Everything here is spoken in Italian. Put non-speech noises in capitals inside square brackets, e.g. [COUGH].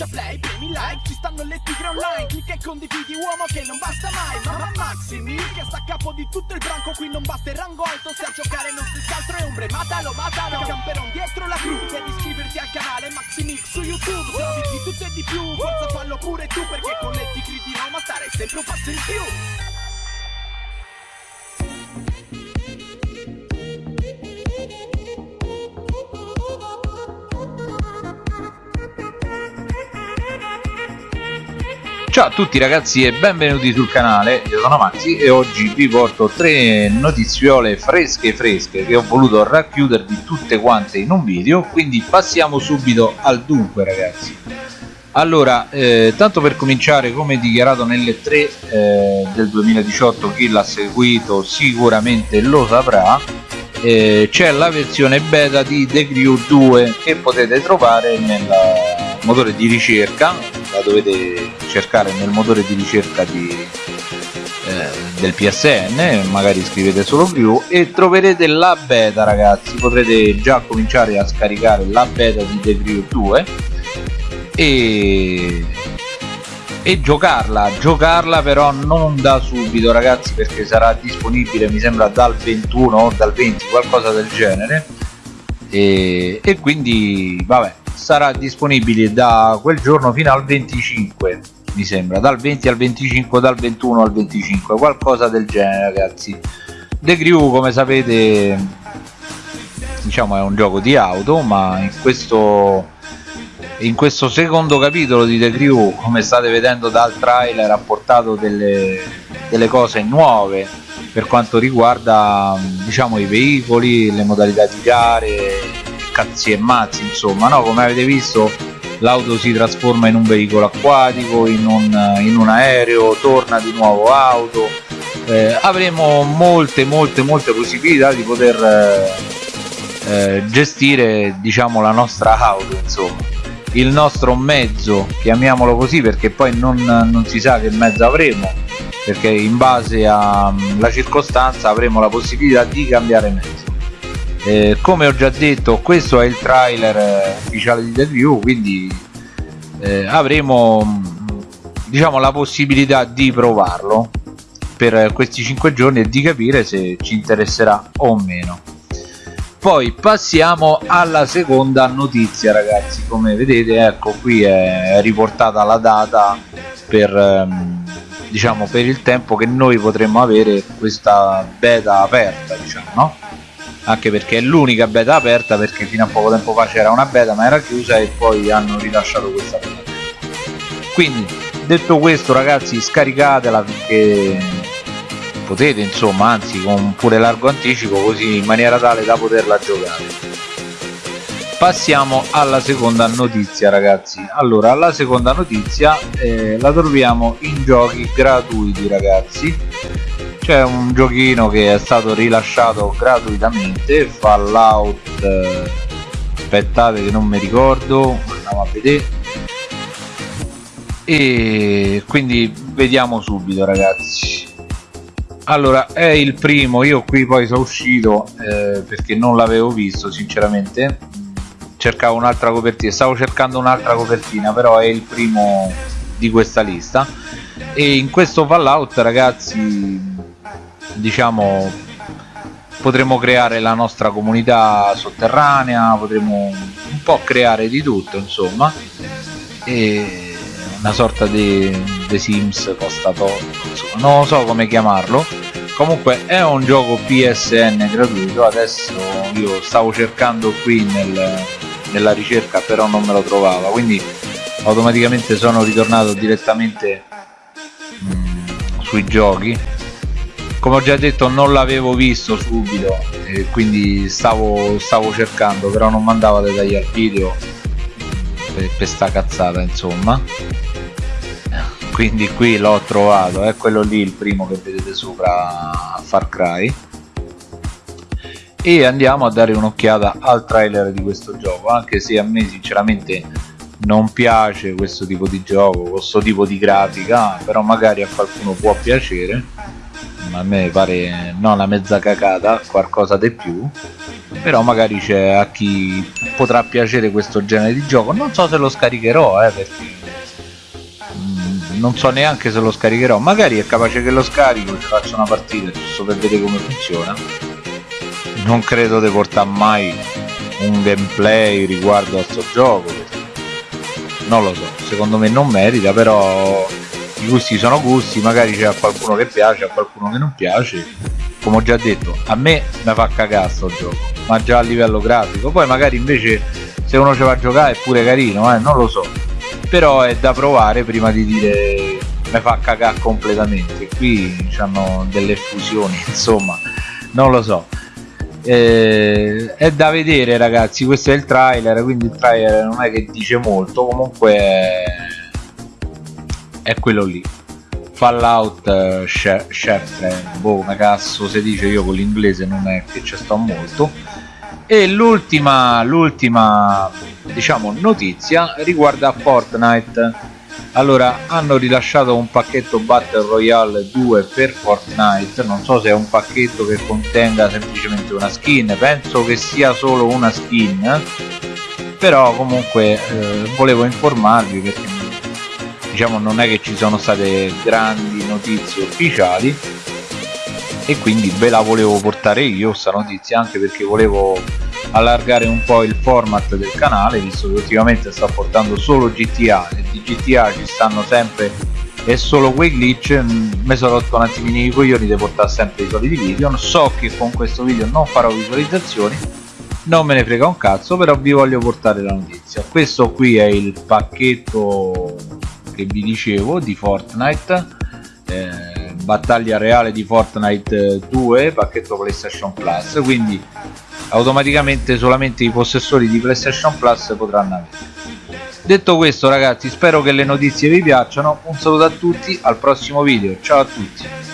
schiaccia play, premi like Ci stanno le tigre online Clicca e condividi uomo che non basta mai Mamma Maximi che sta a capo di tutto il branco Qui non basta il rango alto Se a giocare non si altro è ombre Matalo, matalo Camperon dietro la crew Devi iscriverti al canale Maximix su YouTube Se di tutto e di più Forza fallo pure tu Perché con le tigre di Roma stare sempre un passo in più Ciao a tutti ragazzi e benvenuti sul canale, io sono Maxi e oggi vi porto tre notiziole fresche fresche che ho voluto racchiudervi tutte quante in un video quindi passiamo subito al dunque ragazzi. Allora, eh, tanto per cominciare come dichiarato nelle 3 eh, del 2018 chi l'ha seguito sicuramente lo saprà eh, c'è la versione beta di The Crew 2 che potete trovare nel motore di ricerca la dovete cercare nel motore di ricerca di, eh, del PSN magari scrivete solo Crew e troverete la beta ragazzi. Potrete già cominciare a scaricare la beta di The Crew 2 e e giocarla giocarla però non da subito ragazzi perché sarà disponibile mi sembra dal 21 o dal 20 qualcosa del genere. E, e quindi vabbè sarà disponibile da quel giorno fino al 25 mi sembra dal 20 al 25 dal 21 al 25 qualcosa del genere ragazzi. The Crew come sapete diciamo è un gioco di auto ma in questo in questo secondo capitolo di The Crew come state vedendo dal trailer ha portato delle, delle cose nuove per quanto riguarda diciamo i veicoli, le modalità di gare, cazzi e mazzi insomma no? come avete visto l'auto si trasforma in un veicolo acquatico, in un, in un aereo, torna di nuovo auto. Eh, avremo molte molte molte possibilità di poter eh, eh, gestire diciamo la nostra auto insomma. Il nostro mezzo chiamiamolo così perché poi non, non si sa che mezzo avremo perché in base alla circostanza avremo la possibilità di cambiare mezzo eh, come ho già detto questo è il trailer eh, ufficiale di The View quindi eh, avremo diciamo la possibilità di provarlo per questi 5 giorni e di capire se ci interesserà o meno poi passiamo alla seconda notizia ragazzi come vedete ecco qui è riportata la data per ehm, diciamo per il tempo che noi potremmo avere questa beta aperta diciamo no? Anche perché è l'unica beta aperta perché fino a poco tempo fa c'era una beta ma era chiusa e poi hanno rilasciato questa beta. Quindi detto questo ragazzi scaricatela finché potete insomma anzi con pure largo anticipo così in maniera tale da poterla giocare. Passiamo alla seconda notizia ragazzi. Allora la seconda notizia eh, la troviamo in giochi gratuiti ragazzi c'è un giochino che è stato rilasciato gratuitamente Fallout eh, aspettate che non mi ricordo andiamo a vedere. E quindi vediamo subito ragazzi. Allora è il primo io qui poi sono uscito eh, perché non l'avevo visto sinceramente. Cercavo un'altra copertina stavo cercando un'altra copertina però è il primo di questa lista. E in questo fallout ragazzi diciamo potremo creare la nostra comunità sotterranea potremo un po' creare di tutto insomma. E una sorta di The Sims costa insomma. Non so come chiamarlo. Comunque è un gioco PSN gratuito. Adesso io stavo cercando qui nel, nella ricerca però non me lo trovava. Quindi automaticamente sono ritornato direttamente mh, mm, sui giochi come ho già detto non l'avevo visto subito e quindi stavo, stavo cercando però non mandava dettagli al video per, per sta cazzata insomma. Quindi qui l'ho trovato è quello lì il primo che vedete sopra Far Cry. E andiamo a dare un'occhiata al trailer di questo gioco anche se a me sinceramente non piace questo tipo di gioco questo tipo di grafica però magari a qualcuno può piacere a me pare no una mezza cacata qualcosa di più però magari c'è a chi potrà piacere questo genere di gioco. Non so se lo scaricherò eh, perché mm, non so neanche se lo scaricherò. Magari è capace che lo scarico ci faccio una partita giusto per vedere come funziona. Non credo di portare mai un gameplay riguardo a questo gioco non lo so. Secondo me non merita però i gusti sono gusti magari c'è qualcuno che piace a qualcuno che non piace. Come ho già detto a me mi fa cagare sto gioco ma già a livello grafico. Poi magari invece se uno ci va a giocare è pure carino eh, non lo so. Però è da provare prima di dire mi fa cagare completamente. Qui hanno delle fusioni [LAUGHS] insomma non lo so. Eh, è da vedere ragazzi questo è il trailer quindi il trailer non è che dice molto comunque è, è quello lì. Fallout uh, Chef boh come cazzo si dice io con l'inglese non è che ci sto molto. E l'ultima l'ultima diciamo notizia riguarda Fortnite. Allora hanno rilasciato un pacchetto Battle Royale 2 per Fortnite. Non so se è un pacchetto che contenga semplicemente una skin penso che sia solo una skin. Però comunque eh, volevo informarvi perché diciamo non è che ci sono state grandi notizie ufficiali e quindi ve la volevo portare io sta notizia anche perché volevo allargare un po' il format del canale visto che ultimamente sto portando solo GTA e di GTA ci stanno sempre e solo quei glitch mm, mi sono rotto un attimino i coglioni di portare sempre i soliti video so che con questo video non farò visualizzazioni non me ne frega un cazzo però vi voglio portare la notizia. Questo qui è il pacchetto che vi dicevo di Fortnite eh, battaglia reale di Fortnite 2 pacchetto PlayStation Plus quindi automaticamente solamente i possessori di PlayStation Plus potranno avere. Detto questo ragazzi spero che le notizie vi piacciono. Un saluto a tutti al prossimo video. Ciao a tutti